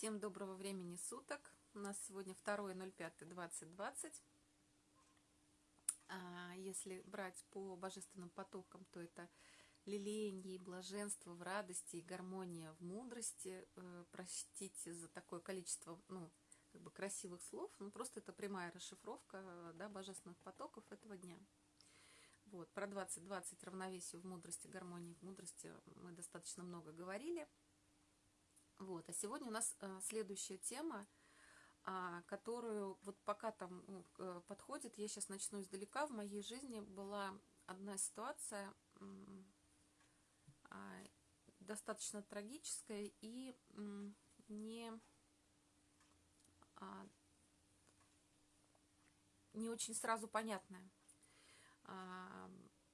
Всем доброго времени суток. У нас сегодня 2.05.2020. А если брать по божественным потокам, то это лелеяние и блаженство в радости и гармония в мудрости. Э, простите за такое количество ну, как бы красивых слов, но просто это прямая расшифровка да, божественных потоков этого дня. Вот, про 2020 равновесие в мудрости, гармонии в мудрости мы достаточно много говорили – вот. А сегодня у нас э, следующая тема, а, которую вот пока там э, подходит, я сейчас начну издалека. В моей жизни была одна ситуация а, достаточно трагическая и не, а, не очень сразу понятная.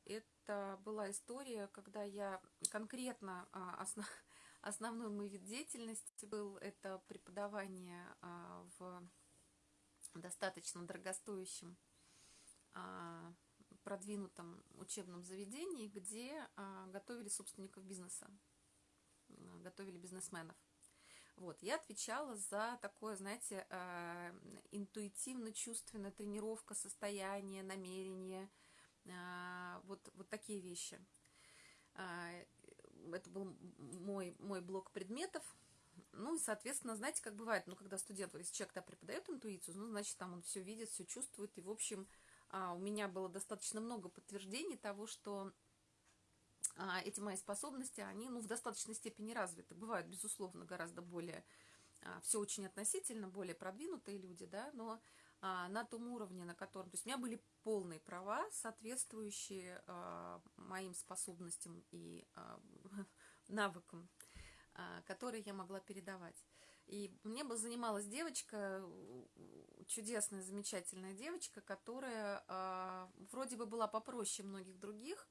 Это была история, когда я конкретно основ Основной мой вид деятельности был это преподавание а, в достаточно дорогостоящем а, продвинутом учебном заведении, где а, готовили собственников бизнеса, готовили бизнесменов. Вот, я отвечала за такое, знаете, интуитивно-чувственная тренировка состояния, намерения, вот, вот такие вещи это был мой, мой блок предметов. Ну и, соответственно, знаете, как бывает, ну, когда студент, если человек да, преподает интуицию, ну, значит, там он все видит, все чувствует. И, в общем, а, у меня было достаточно много подтверждений того, что а, эти мои способности, они, ну, в достаточной степени развиты. Бывают, безусловно, гораздо более, а, все очень относительно, более продвинутые люди, да, но на том уровне, на котором... То есть у меня были полные права, соответствующие моим способностям и навыкам, а, которые я могла передавать. И мне бы занималась девочка, чудесная, замечательная девочка, которая а, вроде бы была попроще многих других,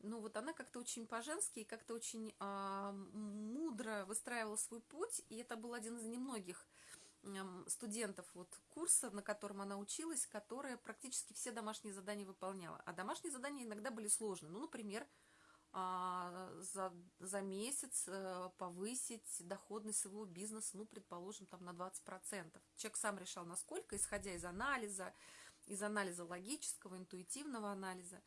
но вот она как-то очень по-женски и как-то очень а, мудро выстраивала свой путь, и это был один из немногих студентов вот курса, на котором она училась, которая практически все домашние задания выполняла. А домашние задания иногда были сложные. Ну, например, за, за месяц э, повысить доходность своего бизнеса, ну, предположим, там на 20%. Человек сам решал, насколько, исходя из анализа, из анализа логического, интуитивного анализа.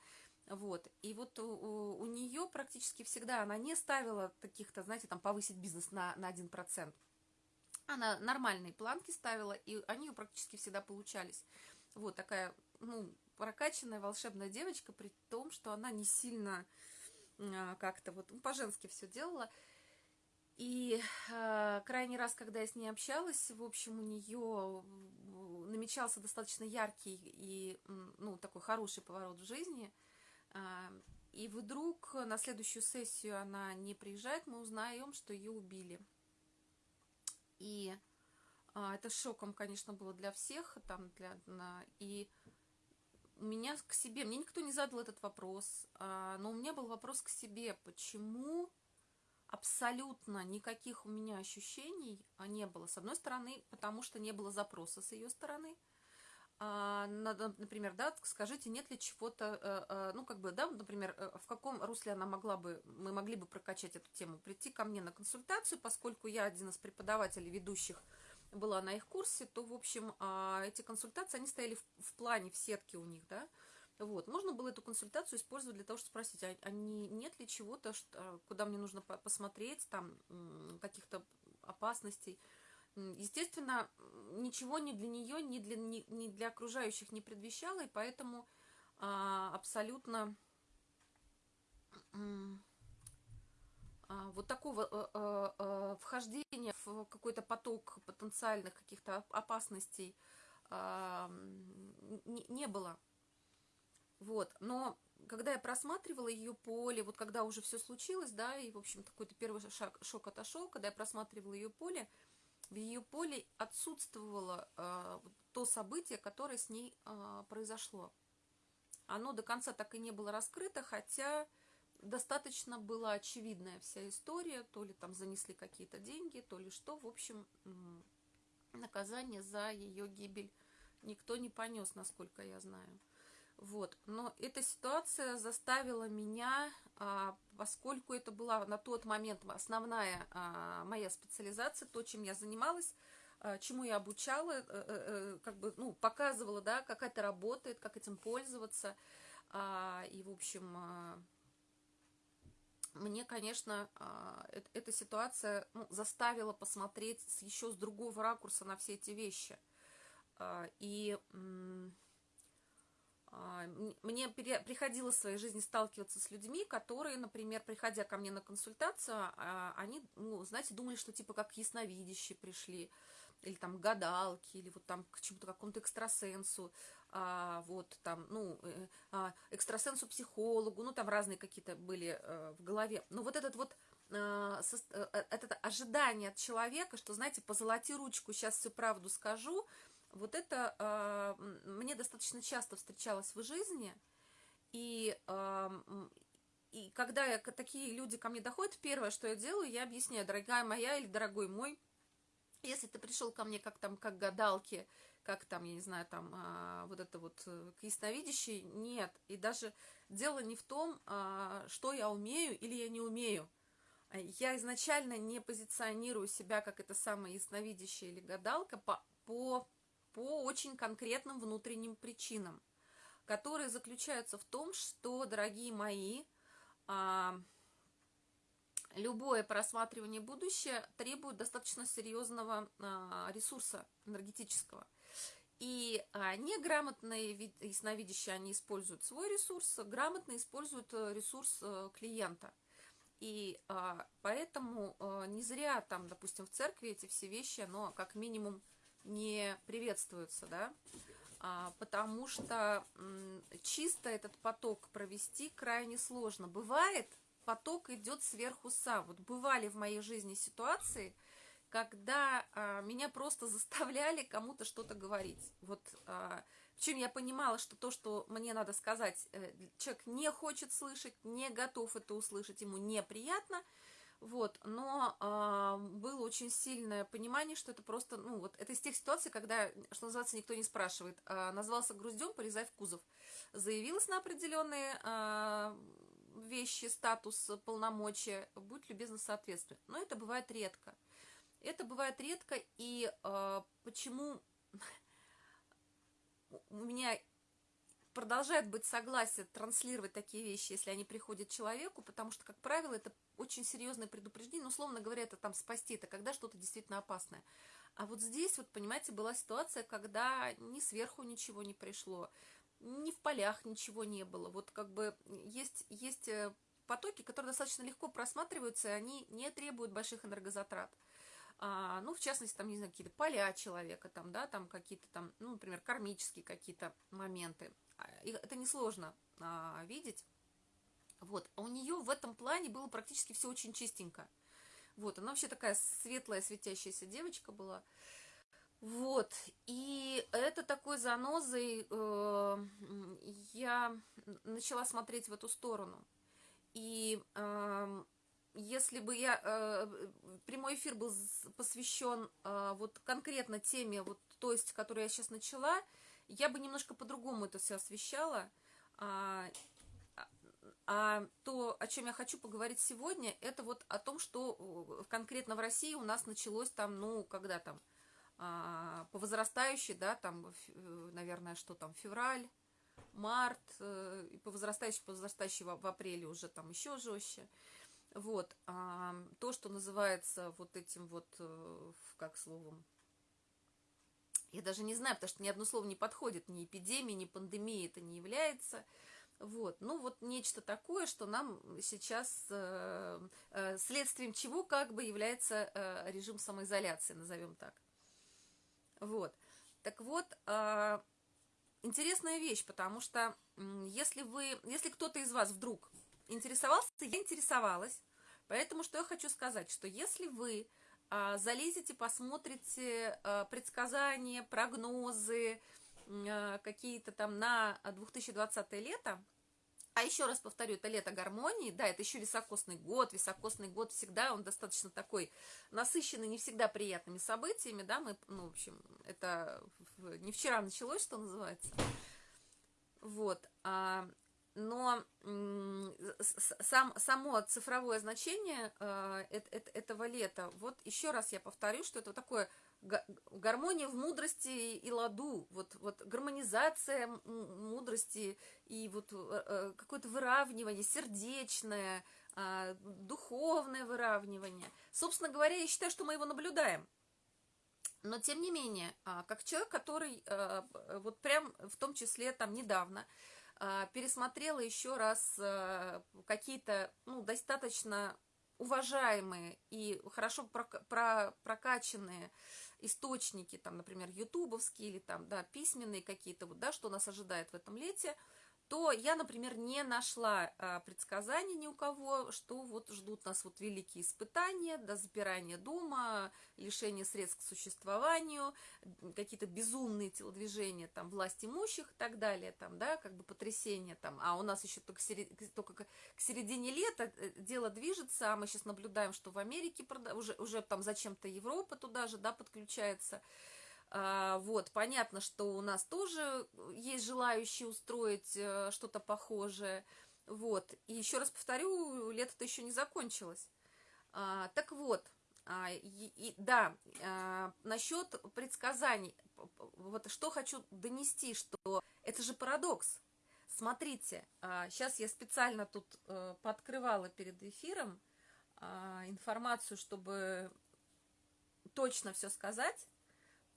Вот. И вот у, у нее практически всегда она не ставила таких-то, знаете, там повысить бизнес на, на 1%. Она нормальные планки ставила, и они у практически всегда получались. Вот такая, ну, прокачанная волшебная девочка, при том, что она не сильно а, как-то вот ну, по-женски все делала. И э, крайний раз, когда я с ней общалась, в общем, у нее намечался достаточно яркий и, ну, такой хороший поворот в жизни. Э, и вдруг на следующую сессию она не приезжает, мы узнаем, что ее убили. И а, это шоком, конечно, было для всех, там, для, и у меня к себе, мне никто не задал этот вопрос, а, но у меня был вопрос к себе, почему абсолютно никаких у меня ощущений а, не было. С одной стороны, потому что не было запроса с ее стороны, а, например, да, скажите, нет ли чего-то, э, э, ну, как бы, да, например, э, в каком русле она могла бы, мы могли бы прокачать эту тему, прийти ко мне на консультацию, поскольку я один из преподавателей ведущих была на их курсе, то, в общем, а, эти консультации, они стояли в, в плане, в сетке у них, да, вот, можно было эту консультацию использовать для того, чтобы спросить, а, а не, нет ли чего-то, куда мне нужно посмотреть, там, каких-то опасностей, Естественно, ничего ни для нее, ни для, ни, ни для окружающих не предвещало, и поэтому а, абсолютно а, вот такого а, а, а, вхождения в какой-то поток потенциальных каких-то опасностей а, не было. Вот, но когда я просматривала ее поле, вот когда уже все случилось, да, и, в общем, какой-то первый шаг, шок отошел, когда я просматривала ее поле, в ее поле отсутствовало э, то событие, которое с ней э, произошло. Оно до конца так и не было раскрыто, хотя достаточно была очевидная вся история, то ли там занесли какие-то деньги, то ли что. В общем, наказание за ее гибель никто не понес, насколько я знаю. Вот. Но эта ситуация заставила меня, а, поскольку это была на тот момент основная а, моя специализация, то, чем я занималась, а, чему я обучала, э, э, э, как бы, ну, показывала, да, как это работает, как этим пользоваться. И, в общем, мне, конечно, эта ситуация ну, заставила посмотреть еще с другого ракурса на все эти вещи. И а, мне приходилось в своей жизни сталкиваться с людьми, которые, например, приходя ко мне на консультацию, а, они, ну, знаете, думали, что типа как ясновидящие пришли, или там гадалки, или вот там к чему-то какому-то экстрасенсу, а, вот там, ну, э, а, экстрасенсу-психологу, ну, там разные какие-то были а, в голове. Но вот этот вот а, со, а, это ожидание от человека, что, знаете, позолоти ручку, сейчас всю правду скажу, вот это э, мне достаточно часто встречалось в жизни, и, э, и когда я, такие люди ко мне доходят, первое, что я делаю, я объясняю, дорогая моя или дорогой мой, если ты пришел ко мне как там, как гадалки, как там, я не знаю, там, а, вот это вот э, к ясновидящей, нет. И даже дело не в том, а, что я умею или я не умею. Я изначально не позиционирую себя как это самая ясновидящая или гадалка по, по по очень конкретным внутренним причинам, которые заключаются в том, что, дорогие мои, а, любое просматривание будущего требует достаточно серьезного а, ресурса энергетического. И а, неграмотные ясновидящие, они используют свой ресурс, грамотно используют э, ресурс э, клиента. И а, поэтому а, не зря там, допустим, в церкви эти все вещи, но как минимум не приветствуются, да, а, потому что чисто этот поток провести крайне сложно. Бывает, поток идет сверху сам. Вот бывали в моей жизни ситуации, когда а, меня просто заставляли кому-то что-то говорить. Вот а, чем я понимала, что то, что мне надо сказать, э, человек не хочет слышать, не готов это услышать, ему неприятно – вот, но э, было очень сильное понимание, что это просто, ну, вот, это из тех ситуаций, когда, что называется, никто не спрашивает. Э, назвался груздем, полезай в кузов. Заявилась на определенные э, вещи, статус, полномочия, будь любезна соответствовать. Но это бывает редко. Это бывает редко, и э, почему у меня продолжает быть согласие транслировать такие вещи, если они приходят человеку, потому что, как правило, это очень серьезное предупреждение, ну, условно говоря, это там спасти, это когда что-то действительно опасное. А вот здесь, вот, понимаете, была ситуация, когда ни сверху ничего не пришло, ни в полях ничего не было. Вот как бы есть, есть э, потоки, которые достаточно легко просматриваются, они не требуют больших энергозатрат. А, ну, в частности, там, не знаю, какие-то поля человека, там, да, там какие-то там, ну, например, кармические какие-то моменты. А, это несложно а, видеть. Вот, а у нее в этом плане было практически все очень чистенько. Вот, она вообще такая светлая, светящаяся девочка была. Вот, и это такой занозой э, я начала смотреть в эту сторону. И э, если бы я... Э, прямой эфир был посвящен э, вот конкретно теме, вот, то есть, которую я сейчас начала, я бы немножко по-другому это все освещала. А, а то, о чем я хочу поговорить сегодня, это вот о том, что конкретно в России у нас началось там, ну, когда там, а, по возрастающей, да, там, наверное, что там, февраль, март, э, и по возрастающей, по возрастающей в, в апреле уже там еще жестче. Вот, а, то, что называется вот этим вот, э, как словом, я даже не знаю, потому что ни одно слово не подходит, ни эпидемия, ни пандемия это не является. Вот, ну вот нечто такое, что нам сейчас э, э, следствием чего как бы является режим самоизоляции, назовем так. Вот, так вот, э, интересная вещь, потому что если вы, если кто-то из вас вдруг интересовался, я интересовалась, поэтому что я хочу сказать, что если вы а, залезете, посмотрите а, предсказания, прогнозы, а, какие-то там на 2020 лето, а еще раз повторю, это лето гармонии, да, это еще високосный год, високосный год всегда, он достаточно такой насыщенный, не всегда приятными событиями, да, мы, ну, в общем, это не вчера началось, что называется. Вот. А, но сам, само цифровое значение э, этого лета, вот еще раз я повторю, что это такое гармония в мудрости и ладу, вот, вот гармонизация мудрости и вот э, э, какое-то выравнивание сердечное, а, духовное выравнивание. Собственно говоря, я считаю, что мы его наблюдаем. Но, тем не менее, а, как человек, который вот прям в том числе там недавно пересмотрела еще раз а, какие-то ну, достаточно уважаемые и хорошо прокачанные источники, там, например, ютубовские или там, да, письменные какие-то, вот, да, что нас ожидает в этом лете – то я, например, не нашла а, предсказаний ни у кого, что вот ждут нас вот великие испытания, до запирания дома, лишение средств к существованию, какие-то безумные телодвижения там власть имущих и так далее, там, да, как бы потрясения там, а у нас еще только, серед... только к середине лета э, дело движется, а мы сейчас наблюдаем, что в Америке уже, уже там зачем-то Европа туда же, да, подключается, вот, понятно, что у нас тоже есть желающие устроить э, что-то похожее. Вот, и еще раз повторю, лето-то еще не закончилось. А, так вот, а, и, и, да, а, насчет предсказаний, вот что хочу донести, что это же парадокс. Смотрите, а, сейчас я специально тут а, пооткрывала перед эфиром а, информацию, чтобы точно все сказать.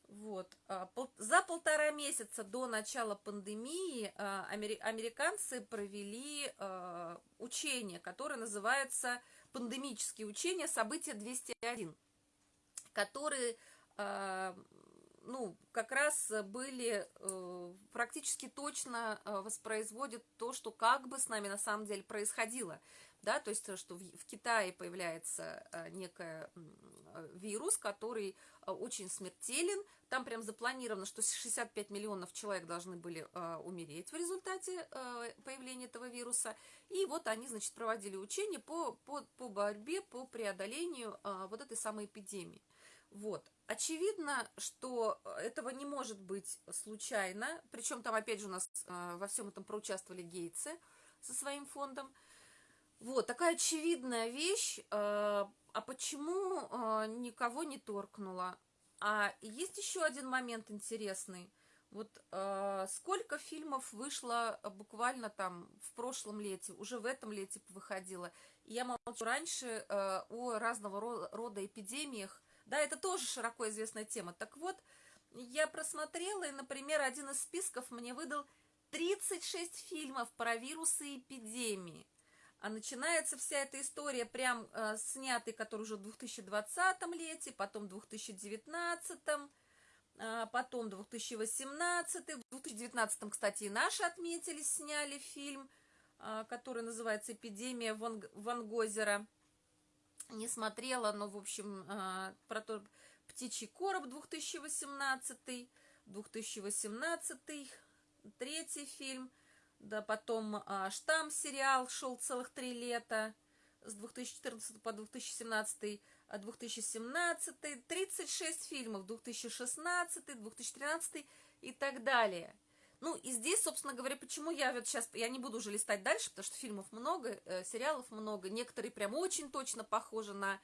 Вот. А, за полтора месяца до начала пандемии а, американцы провели а, учение, которое называется пандемические учения «Событие 201», которые ну, как раз были э, практически точно воспроизводят то, что как бы с нами на самом деле происходило да, то есть, что в, в Китае появляется а, некий вирус, который очень смертелен, там прям запланировано, что 65 миллионов человек должны были а, умереть в результате а, появления этого вируса, и вот они, значит, проводили учения по, по, по борьбе, по преодолению а, вот этой самой эпидемии. Вот. Очевидно, что этого не может быть случайно, причем там, опять же, у нас а, во всем этом проучаствовали гейцы со своим фондом, вот, такая очевидная вещь. Э, а почему э, никого не торкнула? А есть еще один момент интересный. Вот э, сколько фильмов вышло буквально там в прошлом лете, уже в этом лете выходило. И я молчу раньше о разного рода эпидемиях. Да, это тоже широко известная тема. Так вот, я просмотрела, и, например, один из списков мне выдал 36 фильмов про вирусы и эпидемии. А начинается вся эта история прям э, снятый, который уже в 2020 лете, потом в 2019, э, потом 2018. В 2019, кстати, и наши отметились, сняли фильм, э, который называется «Эпидемия Ван, Ван Гозера». Не смотрела, но, в общем, э, про то, «Птичий короб» 2018, 2018, третий фильм – да, потом а, «Штамм» сериал шел целых три лета, с 2014 по 2017, 2017, 36 фильмов, 2016, 2013 и так далее. Ну, и здесь, собственно говоря, почему я вот сейчас, я не буду уже листать дальше, потому что фильмов много, э, сериалов много, некоторые прям очень точно похожи на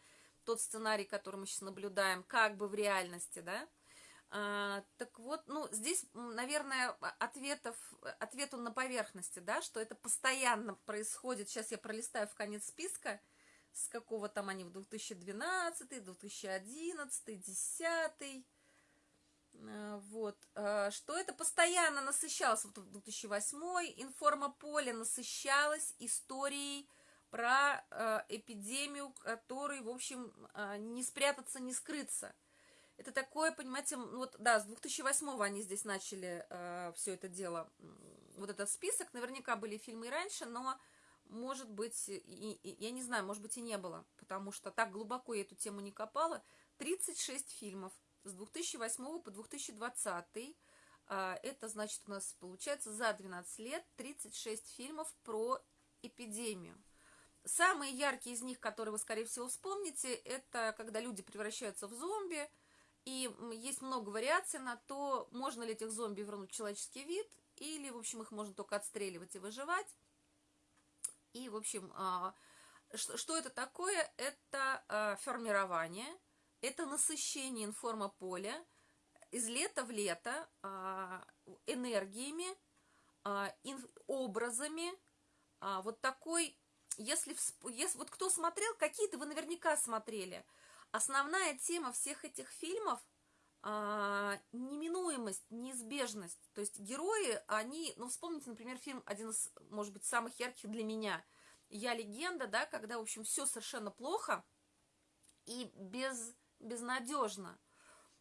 тот сценарий, который мы сейчас наблюдаем, как бы в реальности, да, а, так вот, ну, здесь, наверное, ответов, ответ он на поверхности, да, что это постоянно происходит. Сейчас я пролистаю в конец списка, с какого там они в 2012, 2011, 2010, вот, а, что это постоянно насыщалось, вот в 2008 информополе насыщалось историей про э, эпидемию, которой, в общем, э, не спрятаться, не скрыться – это такое, понимаете, вот, да, с 2008 они здесь начали э, все это дело, вот этот список, наверняка были фильмы и раньше, но, может быть, и, и, я не знаю, может быть, и не было, потому что так глубоко я эту тему не копала. 36 фильмов с 2008 по 2020, э, это, значит, у нас получается за 12 лет 36 фильмов про эпидемию. Самые яркие из них, которые вы, скорее всего, вспомните, это когда люди превращаются в зомби – и есть много вариаций на то, можно ли этих зомби вернуть в человеческий вид, или, в общем, их можно только отстреливать и выживать. И, в общем, а, что это такое? Это а, формирование, это насыщение информополя из лета в лето а, энергиями, образами, вот такой, если, если вот кто смотрел, какие-то вы наверняка смотрели, основная тема всех этих фильмов – а, неминуемость, неизбежность. То есть герои, они, ну, вспомните, например, фильм, один из, может быть, самых ярких для меня, «Я легенда», да, когда, в общем, все совершенно плохо и без, безнадежно.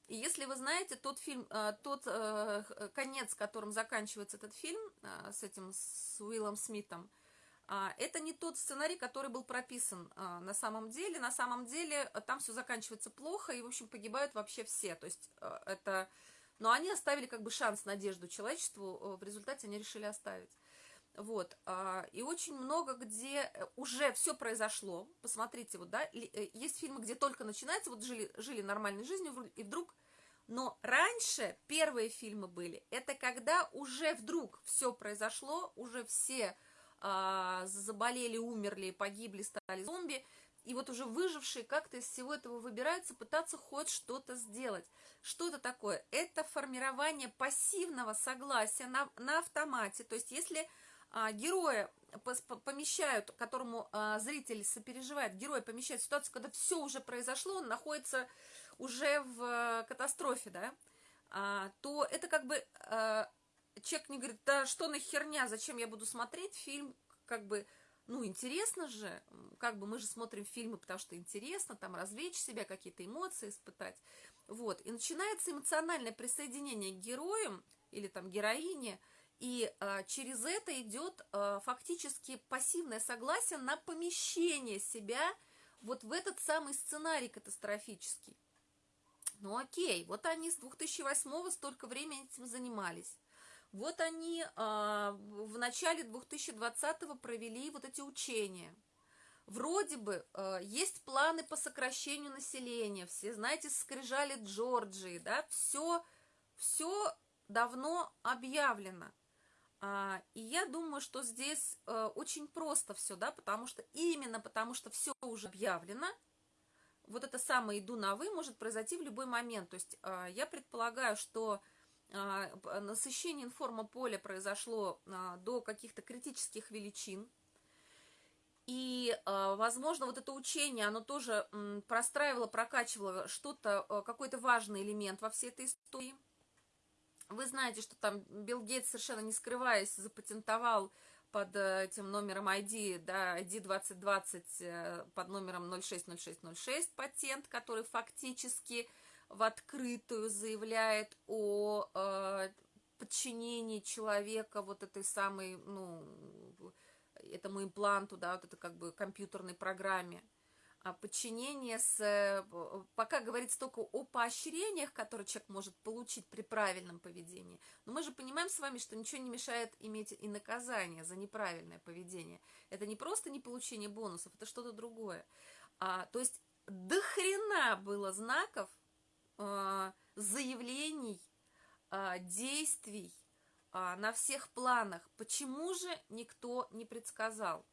И если вы знаете, тот фильм, а, тот э, конец, которым заканчивается этот фильм, э, с этим, с Уиллом Смитом, а, это не тот сценарий, который был прописан а, на самом деле. На самом деле э, там все заканчивается плохо, и, в общем, погибают вообще все. То есть э, это... Но они оставили как бы шанс, надежду человечеству, э, в результате они решили оставить. Вот, а, и очень много, где уже все произошло, посмотрите, вот, да, есть фильмы, где только начинается, вот жили, жили нормальной жизнью, и вдруг, но раньше первые фильмы были, это когда уже вдруг все произошло, уже все а, заболели, умерли, погибли, стали зомби, и вот уже выжившие как-то из всего этого выбираются пытаться хоть что-то сделать. Что это такое? Это формирование пассивного согласия на, на автомате. То есть если а, героя помещают, которому а, зритель сопереживает, героя помещают в ситуацию, когда все уже произошло, он находится уже в а, катастрофе, да, а, то это как бы а, человек не говорит, да что на херня, зачем я буду смотреть фильм, как бы, ну, интересно же, как бы мы же смотрим фильмы, потому что интересно, там, развлечь себя, какие-то эмоции испытать, вот, и начинается эмоциональное присоединение к героям или там героине, и а, через это идет а, фактически пассивное согласие на помещение себя вот в этот самый сценарий катастрофический. Ну окей, вот они с 2008 столько времени этим занимались. Вот они а, в начале 2020-го провели вот эти учения. Вроде бы а, есть планы по сокращению населения, все, знаете, скрижали Джорджии, да, все, все давно объявлено. А, и я думаю, что здесь а, очень просто все, да, потому что именно потому что все уже объявлено, вот это самое «иду на вы» может произойти в любой момент. То есть а, я предполагаю, что насыщение информополя произошло а, до каких-то критических величин. И, а, возможно, вот это учение, оно тоже простраивало, прокачивало что-то, какой-то важный элемент во всей этой истории. Вы знаете, что там Билл Гейтс, совершенно не скрываясь, запатентовал под э, этим номером ID, да, ID 2020 э, под номером 060606 патент, который фактически в открытую заявляет о э, подчинении человека вот этой самой, ну, этому импланту, да, вот это как бы компьютерной программе. А подчинение с... Э, пока говорится только о поощрениях, которые человек может получить при правильном поведении. Но мы же понимаем с вами, что ничего не мешает иметь и наказание за неправильное поведение. Это не просто не получение бонусов, это что-то другое. А, то есть до хрена было знаков, заявлений, а, действий а, на всех планах. Почему же никто не предсказал?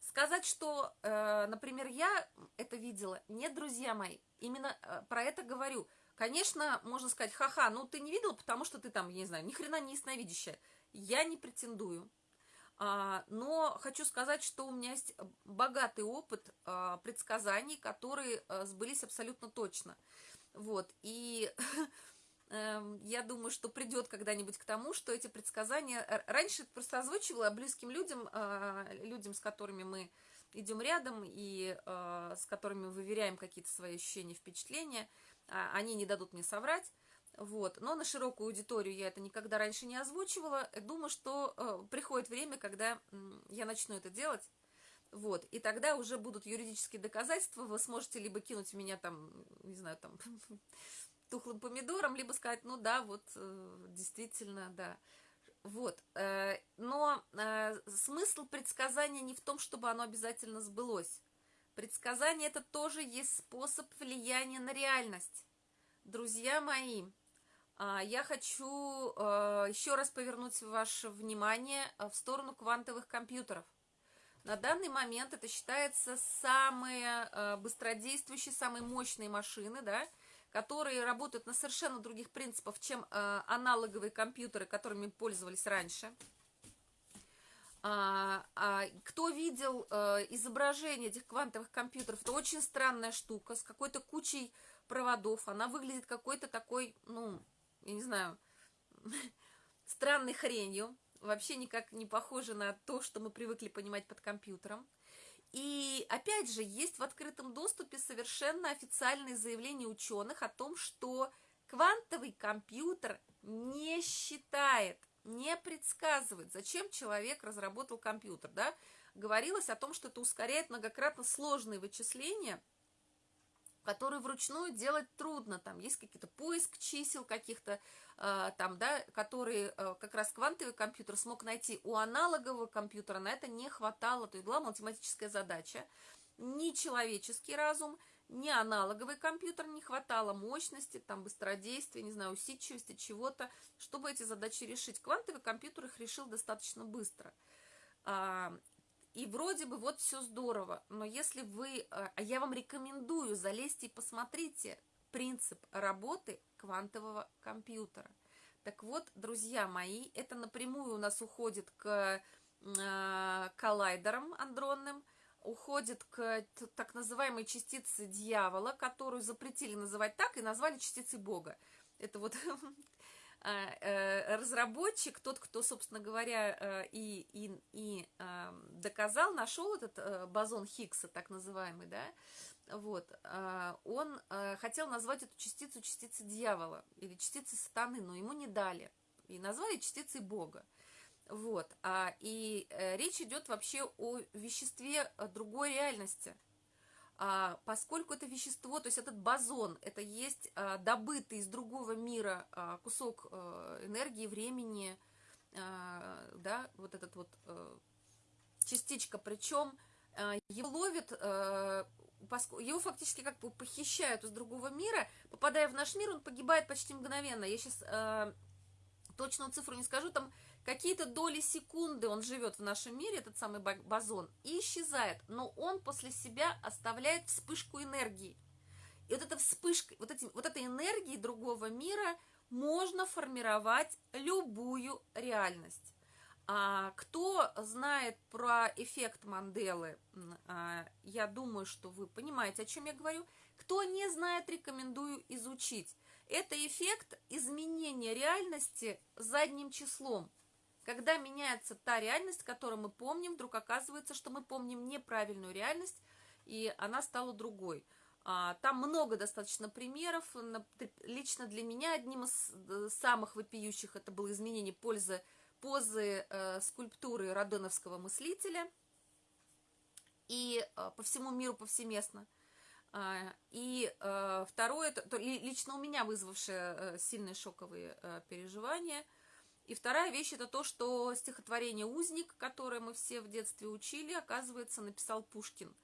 Сказать, что, э, например, я это видела, нет, друзья мои, именно э, про это говорю. Конечно, можно сказать, ха-ха, ну ты не видела, потому что ты там, я не знаю, ни хрена не ясновидящая. Я не претендую. Но хочу сказать, что у меня есть богатый опыт предсказаний, которые э, сбылись абсолютно точно. Вот, и эм, я думаю, что придет когда-нибудь к тому, что эти предсказания... Раньше просто озвучивала близким людям, а, людям, с которыми мы идем рядом и а, с которыми выверяем какие-то свои ощущения, впечатления. А, они не дадут мне соврать. Вот. Но на широкую аудиторию я это никогда раньше не озвучивала. Думаю, что э, приходит время, когда я начну это делать. Вот, и тогда уже будут юридические доказательства, вы сможете либо кинуть меня там, не знаю, там, тухлым помидором, либо сказать, ну да, вот, э, действительно, да. Вот, э, но э, смысл предсказания не в том, чтобы оно обязательно сбылось. Предсказание это тоже есть способ влияния на реальность. Друзья мои, я хочу еще раз повернуть ваше внимание в сторону квантовых компьютеров. На данный момент это считается самые быстродействующие, самые мощные машины, да, которые работают на совершенно других принципах, чем аналоговые компьютеры, которыми пользовались раньше. А, а, кто видел а, изображение этих квантовых компьютеров, это очень странная штука с какой-то кучей проводов. Она выглядит какой-то такой, ну, я не знаю, странной хренью. Вообще никак не похоже на то, что мы привыкли понимать под компьютером. И опять же, есть в открытом доступе совершенно официальные заявления ученых о том, что квантовый компьютер не считает не предсказывает, зачем человек разработал компьютер, да, говорилось о том, что это ускоряет многократно сложные вычисления, которые вручную делать трудно, там есть какие-то поиск чисел каких-то, э, там, да, которые э, как раз квантовый компьютер смог найти, у аналогового компьютера на это не хватало, то есть была математическая задача, не человеческий разум – не аналоговый компьютер, не хватало мощности, там, быстродействия, не знаю, усидчивости, чего-то, чтобы эти задачи решить. Квантовый компьютер их решил достаточно быстро. И вроде бы вот все здорово, но если вы, а, а я вам рекомендую, залезьте и посмотрите принцип работы квантового компьютера. Так вот, друзья мои, это напрямую у нас уходит к э, коллайдерам андронным, уходит к так называемой частице дьявола, которую запретили называть так и назвали частицей Бога. Это вот э, разработчик, тот, кто, собственно говоря, э, и, и, и доказал, нашел этот э, бозон Хиггса, так называемый, да, вот, а, он хотел назвать эту частицу частицей дьявола или частицей сатаны, но ему не дали, и назвали частицей Бога. Вот. А, и э, речь идет вообще о веществе э, другой реальности. А, поскольку это вещество, то есть этот бозон, это есть а, добытый из другого мира а, кусок энергии, времени, да, вот этот вот частичка, причем его ловит, его фактически как бы похищают из другого мира, попадая в наш мир, он погибает почти мгновенно. Я сейчас точную цифру не скажу, там какие-то доли секунды он живет в нашем мире, этот самый бозон, и исчезает, но он после себя оставляет вспышку энергии. И вот эта вспышка, вот, эти, вот этой энергии другого мира можно формировать любую реальность. А, кто знает про эффект Манделы, а, я думаю, что вы понимаете, о чем я говорю. Кто не знает, рекомендую изучить. Это эффект изменения реальности задним числом. Когда меняется та реальность, которую мы помним, вдруг оказывается, что мы помним неправильную реальность, и она стала другой. А, там много достаточно примеров. Лично для меня одним из э, самых вопиющих это было изменение пользы, позы э, скульптуры Родоновского мыслителя. И э, по всему миру повсеместно. А, и э, второе, то, лично у меня вызвавшее э, сильные шоковые э, переживания – и вторая вещь это то, что стихотворение «Узник», которое мы все в детстве учили, оказывается, написал Пушкин.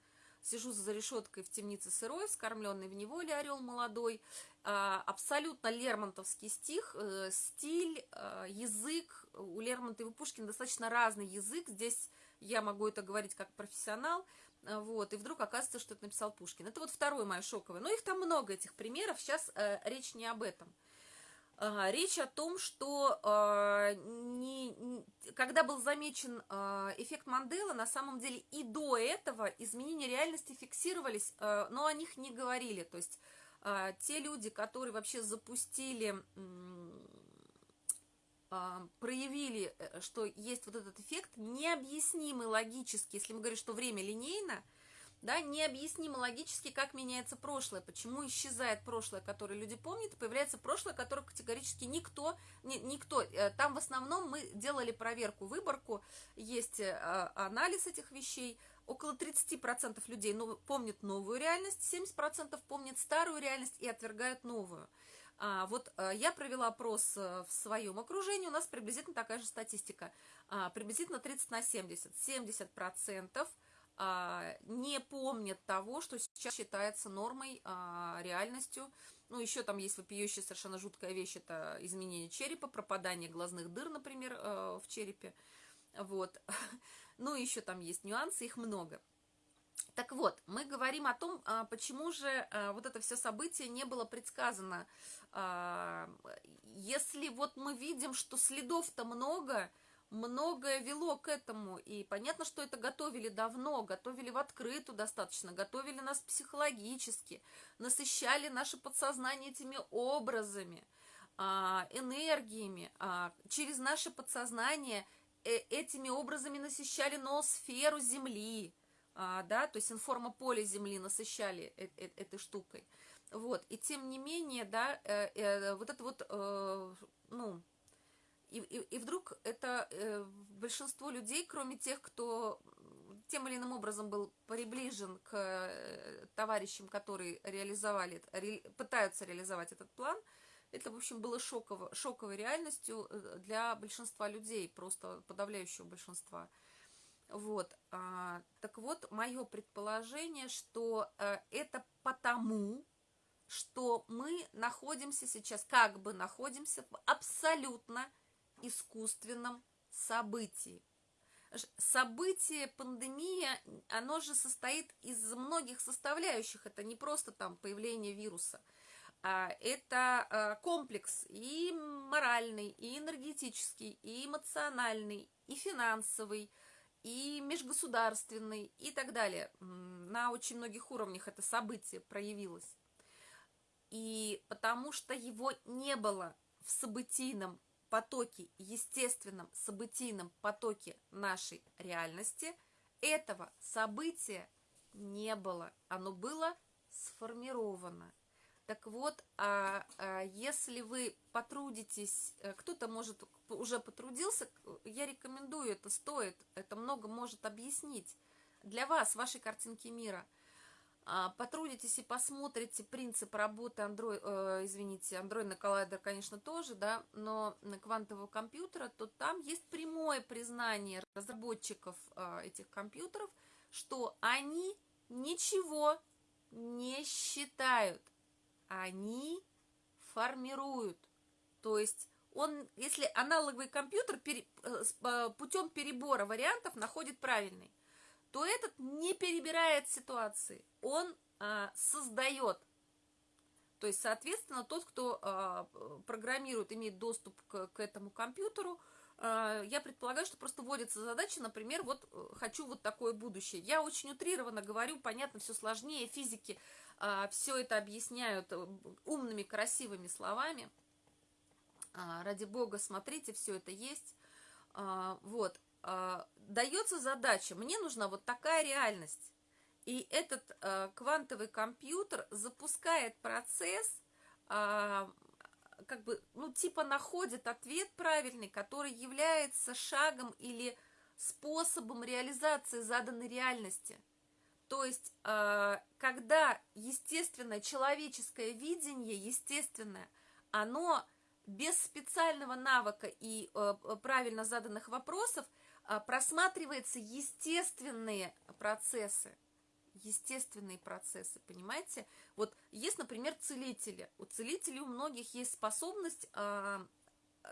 Сижу за решеткой в темнице сырой, скормленный в неволе орел молодой. А, абсолютно лермонтовский стих, э, стиль, э, язык. У Лермонтова и Пушкина достаточно разный язык. Здесь я могу это говорить как профессионал. Э, вот, и вдруг оказывается, что это написал Пушкин. Это вот второе мое шоковое. Но их там много, этих примеров. Сейчас речь не об этом. Речь о том, что э, не, когда был замечен э, эффект Мандела, на самом деле и до этого изменения реальности фиксировались, э, но о них не говорили. То есть э, те люди, которые вообще запустили, э, проявили, что есть вот этот эффект, необъяснимый логически, если мы говорим, что время линейно, да, необъяснимо логически, как меняется прошлое, почему исчезает прошлое, которое люди помнят, и появляется прошлое, которое категорически никто, ни, никто, э, там в основном мы делали проверку, выборку, есть э, анализ этих вещей, около 30% людей помнят новую реальность, 70% помнят старую реальность и отвергают новую. А, вот а, я провела опрос в своем окружении, у нас приблизительно такая же статистика, а, приблизительно 30 на 70. 70% а, не помнят того, что сейчас считается нормой, а, реальностью, Ну, еще там есть вопиющая совершенно жуткая вещь, это изменение черепа, пропадание глазных дыр, например, э, в черепе. Вот. Ну, еще там есть нюансы, их много. Так вот, мы говорим о том, а, почему же а, вот это все событие не было предсказано. А, если вот мы видим, что следов-то много, многое вело к этому, и понятно, что это готовили давно, готовили в открытую достаточно, готовили нас психологически, насыщали наше подсознание этими образами, энергиями, через наше подсознание э, этими образами насыщали ноосферу Земли, а, да, то есть информополе Земли насыщали э -э этой штукой. Вот, и тем не менее, да, вот это вот, ну, и, и, и вдруг это э, большинство людей, кроме тех, кто тем или иным образом был приближен к э, товарищам, которые реализовали, ре, пытаются реализовать этот план, это, в общем, было шоково, шоковой реальностью э, для большинства людей, просто подавляющего большинства. Вот, а, так вот, мое предположение, что а, это потому, что мы находимся сейчас, как бы находимся в абсолютно искусственном событии. Событие, пандемия, оно же состоит из многих составляющих. Это не просто там появление вируса. А это а, комплекс и моральный, и энергетический, и эмоциональный, и финансовый, и межгосударственный, и так далее. На очень многих уровнях это событие проявилось. И потому что его не было в событийном потоке, естественном событийном потоке нашей реальности, этого события не было. Оно было сформировано. Так вот, а, а если вы потрудитесь, э, кто-то, может, уже потрудился, я рекомендую, это стоит, это много может объяснить для вас, вашей картинки мира. А, потрудитесь и посмотрите принцип работы Android, э, извините, андроидный коллайдер, конечно, тоже, да, но на квантового компьютера, то там есть прямое признание разработчиков э, этих компьютеров, что они ничего не считают они формируют. То есть он, если аналоговый компьютер пере, э, э, путем перебора вариантов находит правильный, то этот не перебирает ситуации, он а, создает. То есть, соответственно, тот, кто а, программирует, имеет доступ к, к этому компьютеру, а, я предполагаю, что просто вводится задача, например, вот хочу вот такое будущее. Я очень утрированно говорю, понятно, все сложнее, физики а, все это объясняют э, умными, красивыми словами. А, ради бога, смотрите, все это есть. А, вот. Дается задача, мне нужна вот такая реальность. И этот квантовый компьютер запускает процесс, как бы, ну, типа находит ответ правильный, который является шагом или способом реализации заданной реальности – то есть, э, когда естественное человеческое видение, естественное, оно без специального навыка и э, правильно заданных вопросов э, просматривается естественные процессы. Естественные процессы, понимаете? Вот есть, например, целители. У целителей у многих есть способность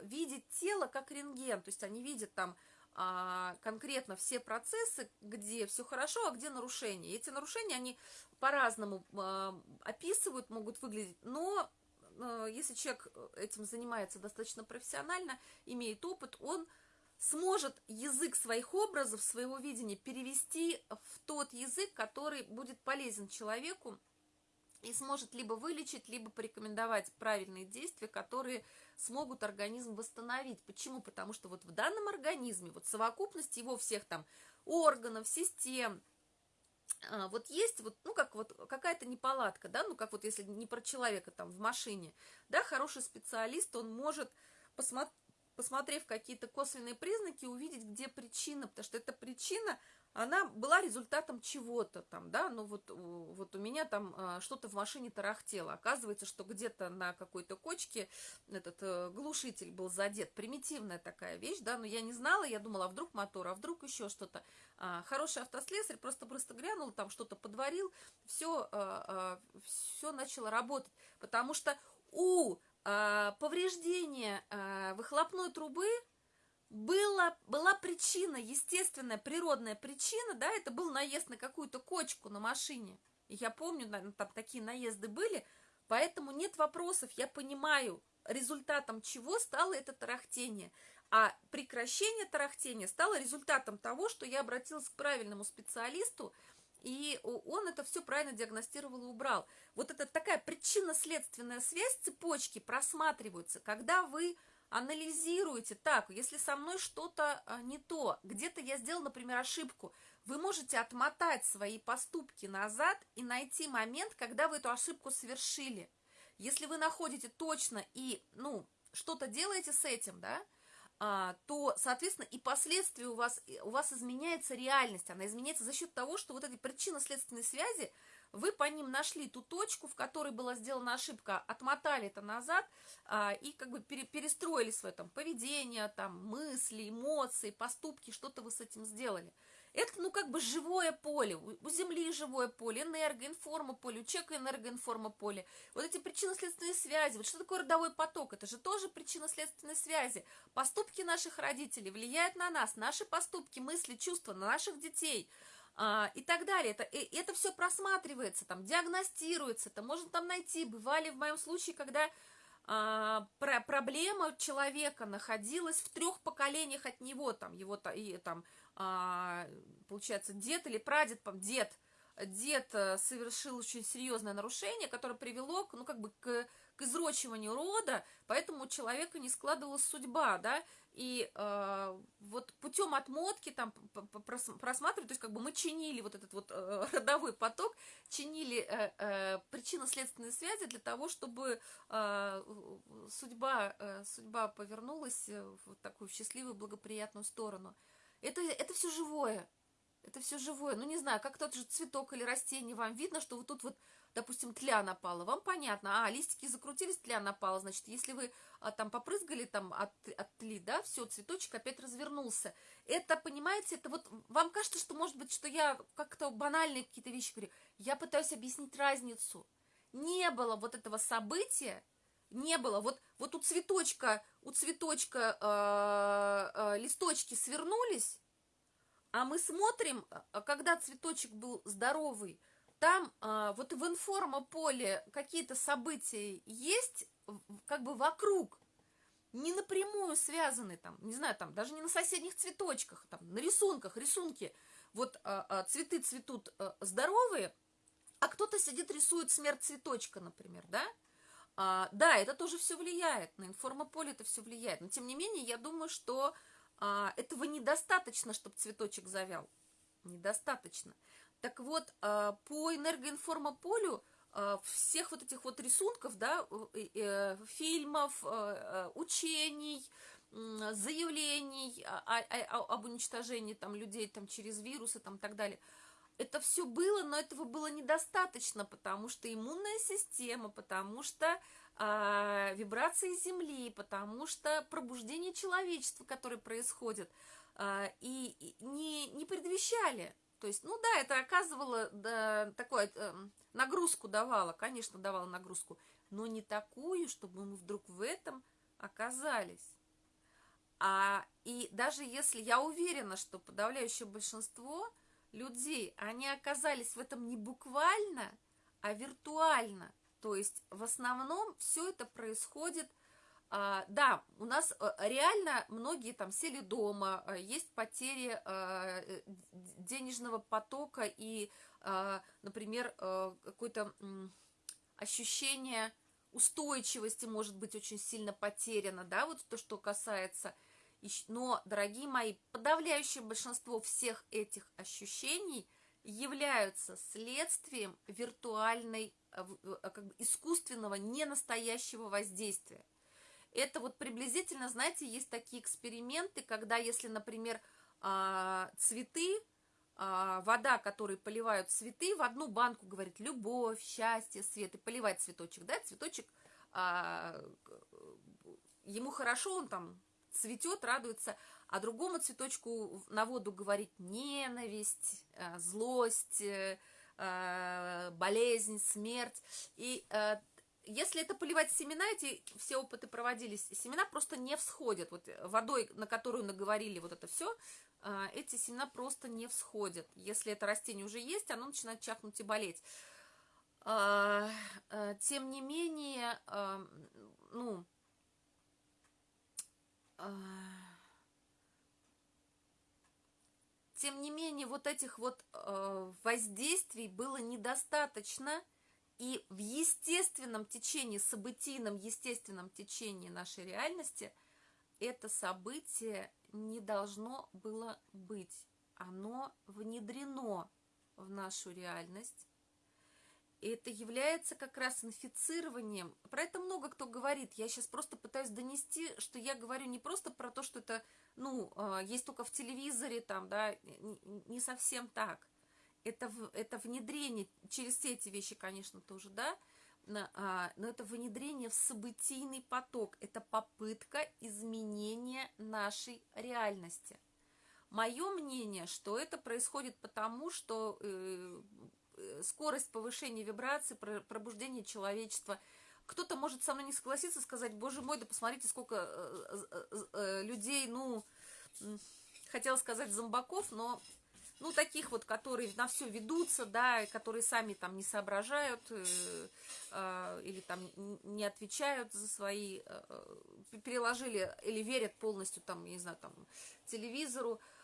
видеть тело как рентген. То есть они видят там а, конкретно все процессы, где все хорошо, а где нарушения. эти нарушения, они по-разному а, описывают, могут выглядеть, но а, если человек этим занимается достаточно профессионально, имеет опыт, он сможет язык своих образов, своего видения перевести в тот язык, который будет полезен человеку, и сможет либо вылечить, либо порекомендовать правильные действия, которые смогут организм восстановить. Почему? Потому что вот в данном организме, вот совокупность его всех там органов, систем, а, вот есть вот, ну, как вот какая-то неполадка, да, ну, как вот если не про человека там в машине, да, хороший специалист, он может, посмотреть, посмотрев какие-то косвенные признаки, увидеть, где причина, потому что эта причина, она была результатом чего-то там, да, ну вот, вот у меня там э, что-то в машине тарахтело. Оказывается, что где-то на какой-то кочке этот э, глушитель был задет. Примитивная такая вещь, да, но я не знала, я думала, а вдруг мотор, а вдруг еще что-то. А, хороший автослесарь просто-просто глянул, там что-то подварил, все, а, все начало работать. Потому что у а, повреждения а, выхлопной трубы была, была причина, естественная, природная причина, да, это был наезд на какую-то кочку на машине. Я помню, наверное, там такие наезды были, поэтому нет вопросов, я понимаю, результатом чего стало это тарахтение. А прекращение тарахтения стало результатом того, что я обратилась к правильному специалисту, и он это все правильно диагностировал и убрал. Вот это такая причинно-следственная связь цепочки просматривается, когда вы анализируйте так, если со мной что-то а, не то, где-то я сделал, например, ошибку, вы можете отмотать свои поступки назад и найти момент, когда вы эту ошибку совершили. Если вы находите точно и, ну, что-то делаете с этим, да, то, соответственно, и последствия у вас, у вас изменяется реальность, она изменяется за счет того, что вот эти причинно-следственные связи, вы по ним нашли ту точку, в которой была сделана ошибка, отмотали это назад а, и как бы пере, перестроили свое там поведение, там мысли, эмоции, поступки, что-то вы с этим сделали. Это, ну, как бы живое поле, у Земли живое поле, энергоинформа поле, у человека энергоинформа поле. Вот эти причинно-следственные связи, вот что такое родовой поток, это же тоже причинно-следственные связи. Поступки наших родителей влияют на нас, наши поступки, мысли, чувства, на наших детей – а, и так далее. Это, и, это все просматривается, там, диагностируется, это можно там найти. Бывали в моем случае, когда а, про, проблема человека находилась в трех поколениях от него, там, его, и, там, а, получается, дед или прадед, дед, дед э, совершил очень серьезное нарушение, которое привело, ну, как бы, к, к изрочиванию рода, поэтому у человека не складывалась судьба, да, и э, вот путем отмотки там просматривать, то есть как бы мы чинили вот этот вот э, родовой поток, чинили э, э, причинно-следственные связи для того, чтобы э, судьба, э, судьба повернулась в такую счастливую, благоприятную сторону. Это, это все живое, это все живое. Ну, не знаю, как тот же цветок или растение, вам видно, что вот тут вот допустим, тля напала, вам понятно, а, листики закрутились, тля напала, значит, если вы а, там попрызгали там от, от тли, да, все, цветочек опять развернулся. Это, понимаете, это вот, вам кажется, что, может быть, что я как-то банальные какие-то вещи говорю, я пытаюсь объяснить разницу. Не было вот этого события, не было. Вот, вот у цветочка, у цветочка э, э, листочки свернулись, а мы смотрим, а, когда цветочек был здоровый, там а, вот в информополе какие-то события есть как бы вокруг, не напрямую связаны там, не знаю, там даже не на соседних цветочках, там на рисунках, рисунки, вот а, а, цветы цветут а, здоровые, а кто-то сидит рисует смерть цветочка, например, да? А, да, это тоже все влияет, на информополе это все влияет, но тем не менее я думаю, что а, этого недостаточно, чтобы цветочек завял, недостаточно. Так вот, а, по энергоинформополю а, всех вот этих вот рисунков, да, э, фильмов, а, учений, заявлений об уничтожении там людей там через вирусы там так далее. Это все было, но этого было недостаточно, потому что иммунная система, потому что э, вибрации Земли, потому что пробуждение человечества, которое происходит, э, и, не, не предвещали то есть, ну да, это оказывало да, такое, э, нагрузку давало, конечно, давало нагрузку, но не такую, чтобы мы вдруг в этом оказались. А, и даже если я уверена, что подавляющее большинство людей, они оказались в этом не буквально, а виртуально. То есть в основном все это происходит а, да, у нас э, реально многие там сели дома, э, есть потери а, денежного потока и, например, какое-то ощущение устойчивости может быть очень сильно потеряно, да, вот то, что касается. Но, дорогие мои, подавляющее большинство всех этих ощущений являются следствием виртуальной, как бы искусственного, ненастоящего воздействия. Это вот приблизительно, знаете, есть такие эксперименты, когда если, например, а, цветы а, вода, которой поливают цветы, в одну банку, говорит, любовь, счастье, свет, и поливать цветочек, да, цветочек, а, ему хорошо, он там цветет, радуется, а другому цветочку на воду говорит ненависть, а, злость, а, болезнь, смерть, и если это поливать семена, эти все опыты проводились, семена просто не всходят. Вот водой, на которую наговорили вот это все, эти семена просто не всходят. Если это растение уже есть, оно начинает чахнуть и болеть. Тем не менее, ну, тем не менее, вот этих вот воздействий было недостаточно, и в естественном течении, событийном естественном течении нашей реальности это событие не должно было быть. Оно внедрено в нашу реальность. Это является как раз инфицированием. Про это много кто говорит. Я сейчас просто пытаюсь донести, что я говорю не просто про то, что это, ну, а, есть только в телевизоре, там, да, не совсем так это, это внедрение, через все эти вещи, конечно, тоже, да, а, но это внедрение в событийный поток, это попытка изменения нашей реальности. Мое мнение, что это происходит потому, что э скорость повышения вибраций, пробуждения человечества, кто-то может со мной не согласиться, сказать, боже мой, да посмотрите, сколько э, э, э людей, ну, хотела сказать зомбаков, но ну, таких вот, которые на все ведутся, да, которые сами там не соображают э, э, или там не отвечают за свои, э, э, переложили или верят полностью там, не знаю, там, телевизору. Э,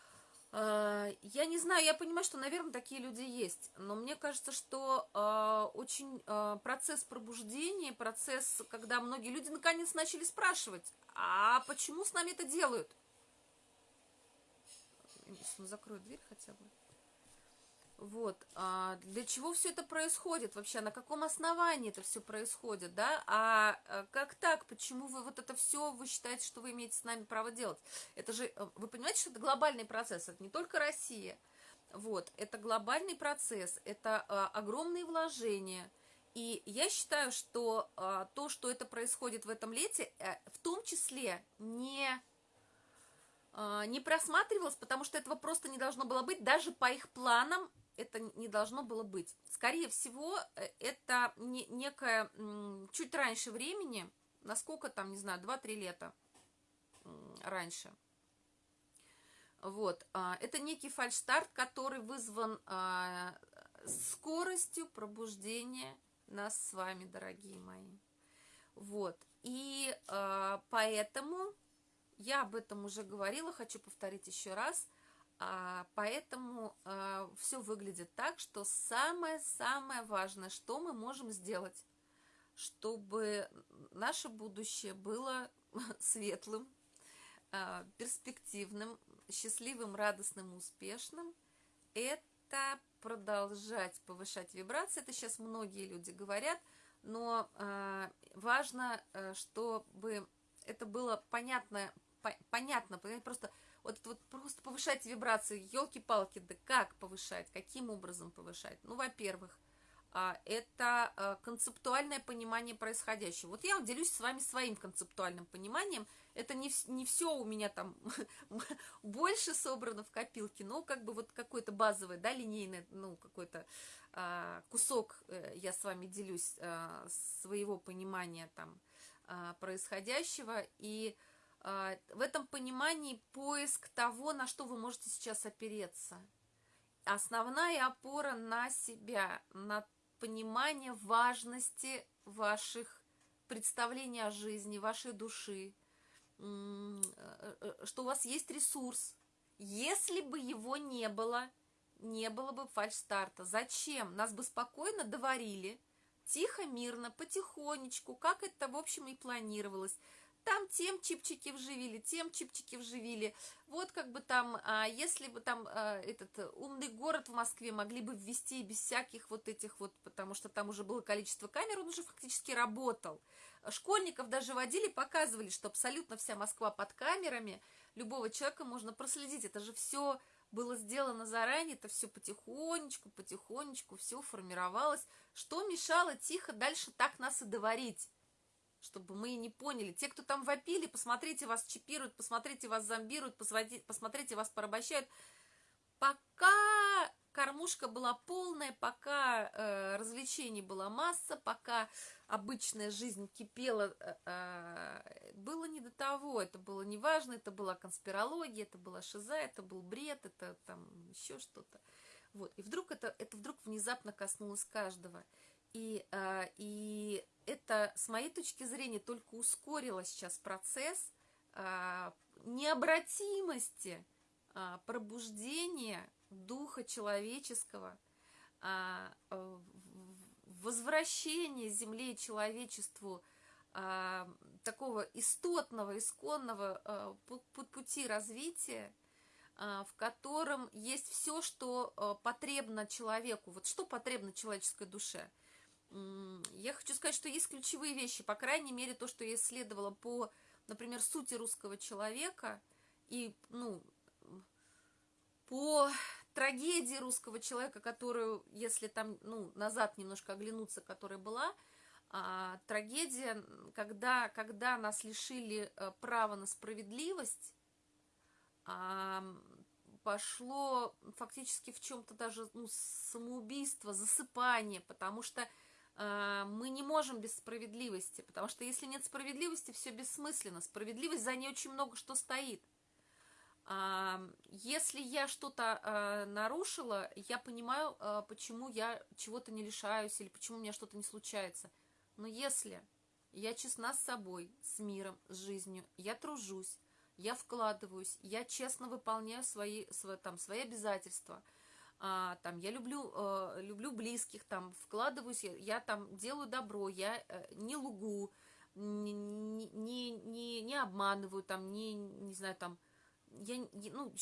я не знаю, я понимаю, что, наверное, такие люди есть, но мне кажется, что э, очень э, процесс пробуждения, процесс, когда многие люди наконец начали спрашивать, а почему с нами это делают? закрою дверь хотя бы. Вот, а для чего все это происходит? Вообще, на каком основании это все происходит, да, а, а как так, почему вы вот это все, вы считаете, что вы имеете с нами право делать, это же, э, вы понимаете, что это глобальный процесс, это не только Россия, вот, это глобальный процесс, это а, огромные вложения, и я считаю, что а, то, что это происходит в этом лете, а, в том числе не а, не просматривалось, потому что этого просто не должно было быть, даже по их планам это не должно было быть. Скорее всего, э, это не, некое чуть раньше времени, насколько там, не знаю, 2-3 лета раньше. Вот, а, это некий фальшстарт, который вызван а, скоростью пробуждения нас с вами, дорогие мои. Вот, и поэтому я об этом уже говорила, хочу повторить еще раз. А, поэтому а, все выглядит так, что самое-самое важное, что мы можем сделать, чтобы наше будущее было светлым, а, перспективным, счастливым, радостным, успешным, это продолжать повышать вибрации. Это сейчас многие люди говорят, но важно, э, чтобы это было понятно понятно, просто вот, вот просто повышать вибрации, елки-палки, да как повышать, каким образом повышать? Ну, во-первых, а, это а, концептуальное понимание происходящего. Вот я делюсь с вами своим концептуальным пониманием. Это не, не все у меня там больше собрано в копилке, но как бы вот какой-то базовый, да, линейный, ну, какой-то а, кусок э, я с вами делюсь а, своего понимания там а, происходящего. И в этом понимании поиск того, на что вы можете сейчас опереться. Основная опора на себя, на понимание важности ваших представлений о жизни, вашей души, э, э, что у вас есть ресурс. Если бы его не было, не было бы фальш-старта. Зачем? Нас бы спокойно доварили, тихо, мирно, потихонечку, как это, в общем, и планировалось там тем чипчики вживили, тем чипчики вживили. Вот как бы там, а, если бы там а, этот умный город в Москве могли бы ввести без всяких вот этих вот, потому что там уже было количество камер, он уже фактически работал. Школьников даже водили, показывали, что абсолютно вся Москва под камерами, любого человека можно проследить. Это же все было сделано заранее, это все потихонечку, потихонечку все формировалось. Что мешало тихо дальше так нас и доварить? Чтобы мы не поняли. Те, кто там вопили, посмотрите, вас чипируют, посмотрите, вас зомбируют, посмотрите, вас порабощают. Пока кормушка была полная, пока э, развлечений была масса, пока обычная жизнь кипела, э, э, было не до того, это было неважно, это была конспирология, это была шиза, это был бред, это там еще что-то. Вот. И вдруг это, это вдруг внезапно коснулось каждого. И, э, и это, с моей точки зрения, только ускорило сейчас процесс э, необратимости э, пробуждения духа человеческого, возвращения Земле и человечеству такого истотного, исконного пути развития, в котором есть все, что потребно человеку. Вот что потребно человеческой душе – я хочу сказать, что есть ключевые вещи, по крайней мере, то, что я исследовала по, например, сути русского человека и, ну, по трагедии русского человека, которую, если там, ну, назад немножко оглянуться, которая была, а, трагедия, когда, когда нас лишили а, права на справедливость, а, пошло фактически в чем-то даже ну, самоубийство, засыпание, потому что мы не можем без справедливости, потому что если нет справедливости, все бессмысленно. Справедливость, за ней очень много что стоит. А, если я что-то а, нарушила, я понимаю, почему я чего-то не лишаюсь или почему у меня что-то не случается. Но если я честна с собой, с миром, с жизнью, я тружусь, я вкладываюсь, я честно выполняю свои, свои, там, свои обязательства – а, там, я люблю, э, люблю близких, там, вкладываюсь, я, я там делаю добро, я э, не лгу, не, не, не, не обманываю, там, не, не знаю, там, я, ну,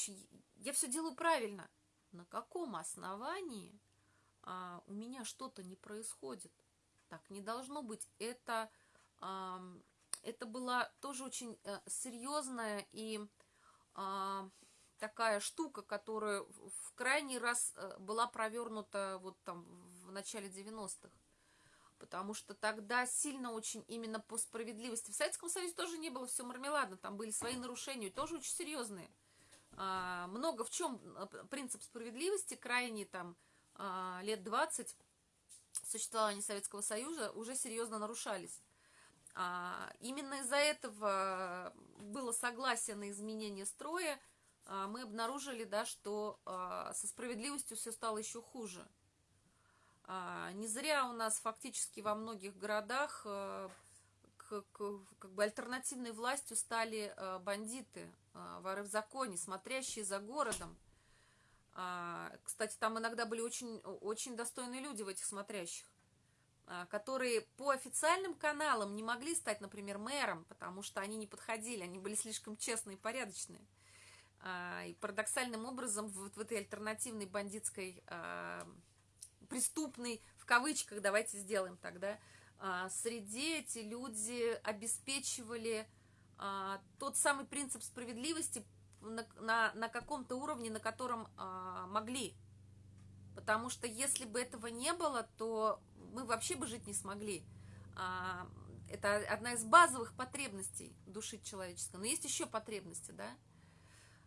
я все делаю правильно. На каком основании а, у меня что-то не происходит? Так не должно быть. Это, а, это была тоже очень а, серьезная и а, такая штука, которая в крайний раз э, была провернута вот там в начале 90-х. Потому что тогда сильно очень именно по справедливости. В Советском Союзе тоже не было все мармеладно, там были свои нарушения, тоже очень серьезные. А, много в чем э, принцип справедливости, крайне там а, лет 20 существования Советского Союза уже серьезно нарушались. А, именно из-за этого было согласие на изменение строя, мы обнаружили, да, что а, со справедливостью все стало еще хуже. А, не зря у нас фактически во многих городах как бы альтернативной властью стали бандиты, воры в законе, смотрящие за городом. Кстати, там иногда были очень, очень достойные люди в этих смотрящих, которые по официальным каналам не могли стать, например, мэром, потому что они не подходили, они были слишком честные и порядочные. А, и парадоксальным образом вот в этой альтернативной бандитской, а, преступной, в кавычках, давайте сделаем тогда, а, среди эти люди обеспечивали тот самый принцип справедливости на, на, на каком-то уровне, на котором могли. Потому что если бы этого не было, то мы вообще бы жить не смогли. Это одна из базовых потребностей души человеческой. Но есть еще потребности, да?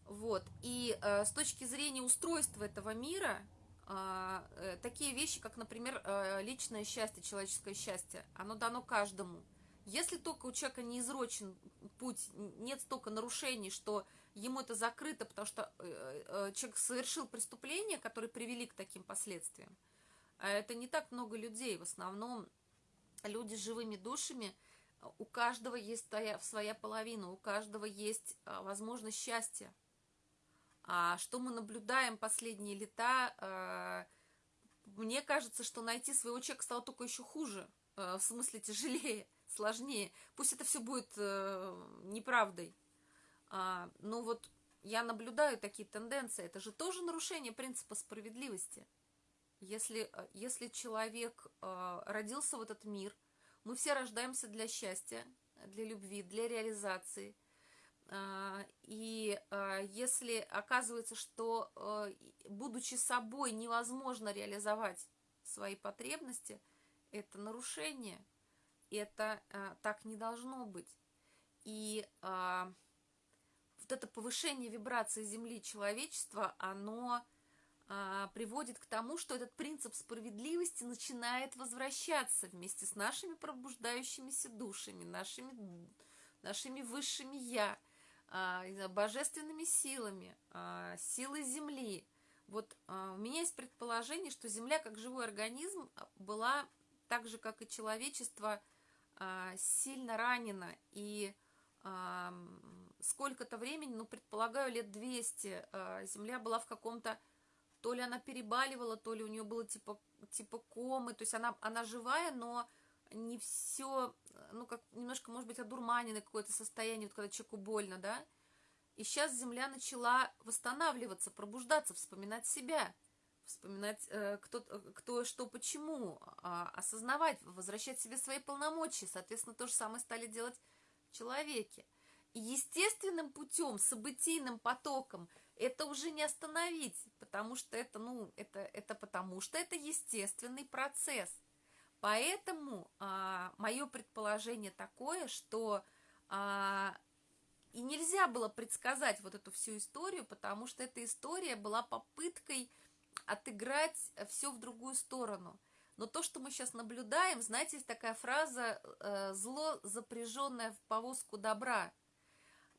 Вот. И э, с точки зрения устройства этого мира, э, э, такие вещи, как, например, э, личное счастье, человеческое счастье, оно дано каждому. Если только у человека не изрочен путь, нет столько нарушений, что ему это закрыто, потому что э, э, человек совершил преступления, которые привели к таким последствиям. А это не так много людей. В основном люди с живыми душами, у каждого есть своя, половина, у каждого есть э, возможность счастья. А что мы наблюдаем последние лета, э, мне кажется, что найти своего человека стало только еще хуже, э, в смысле тяжелее, сложнее. Пусть это все будет э, неправдой. А, но вот я наблюдаю такие тенденции. Это же тоже нарушение принципа справедливости. Если, если человек родился в этот мир, мы все рождаемся для счастья, для любви, для реализации – и а, если оказывается, что, а, будучи собой, невозможно реализовать свои потребности, это нарушение, это так не должно быть. И вот это повышение вибрации Земли человечества, оно приводит к тому, что этот принцип справедливости начинает возвращаться вместе с нашими пробуждающимися душами, нашими, нашими высшими «я», а, божественными силами, а, силой Земли. Вот а, у меня есть предположение, что Земля как живой организм была так же, как и человечество, сильно ранена. И сколько-то времени, ну, предполагаю, лет 200, Земля была в каком-то... То ли она перебаливала, то ли у нее было типа, типа комы. То есть она, она живая, но не все, ну, как немножко, может быть, одурманенное какое-то состояние, вот когда человеку больно, да, и сейчас Земля начала восстанавливаться, пробуждаться, вспоминать себя, вспоминать, э, кто, кто, что, почему, э, осознавать, возвращать себе свои полномочия. Соответственно, то же самое стали делать человеки. И естественным путем, событийным потоком это уже не остановить, потому что это, ну, это, это потому что это естественный процесс. Поэтому а, мое предположение такое, что а, и нельзя было предсказать вот эту всю историю, потому что эта история была попыткой отыграть все в другую сторону. Но то, что мы сейчас наблюдаем, знаете, есть такая фраза э, «зло, запряженное в повозку добра».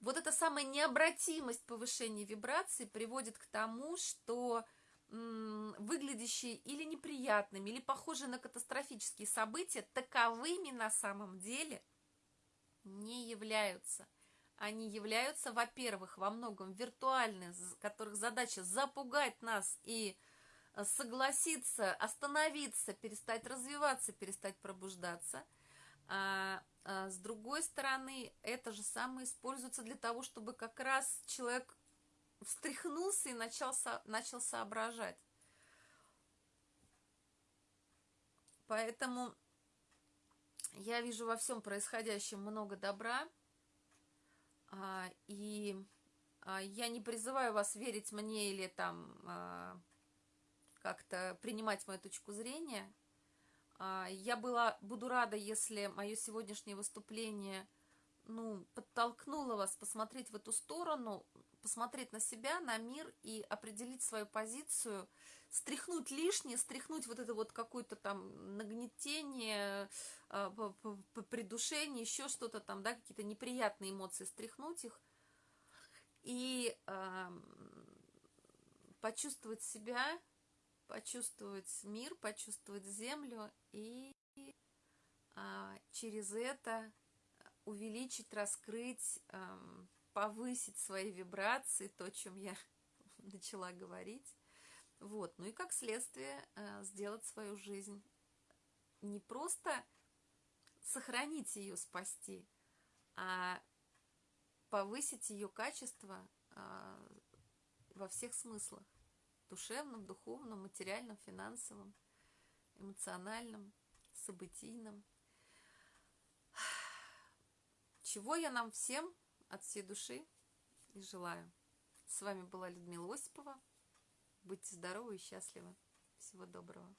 Вот эта самая необратимость повышения вибраций приводит к тому, что выглядящие или неприятными, или похожие на катастрофические события, таковыми на самом деле не являются. Они являются, во-первых, во многом виртуальны, которых задача запугать нас и э, согласиться, остановиться, перестать развиваться, перестать пробуждаться. А, а с другой стороны, это же самое используется для того, чтобы как раз человек встряхнулся и начал, начал соображать. Поэтому я вижу во всем происходящем много добра, а, и а, я не призываю вас верить мне или там а, как-то принимать мою точку зрения. Я была, буду рада, если мое сегодняшнее выступление ну, подтолкнуло вас посмотреть в эту сторону, посмотреть на себя, на мир и определить свою позицию, стряхнуть лишнее, стряхнуть вот это вот какое-то там нагнетение, а, придушение, еще что-то там, да, какие-то неприятные эмоции, стряхнуть их и э, почувствовать себя, почувствовать мир, почувствовать землю и э, через это увеличить, раскрыть, э, повысить свои вибрации, то, чем я начала говорить. Вот, ну и как следствие э, сделать свою жизнь не просто сохранить ее, спасти, а повысить ее качество э, во всех смыслах. Душевном, духовном, материальном, финансовом, эмоциональном, событийном. Чего я нам всем от всей души и желаю. С вами была Людмила Осипова. Будьте здоровы и счастливы. Всего доброго.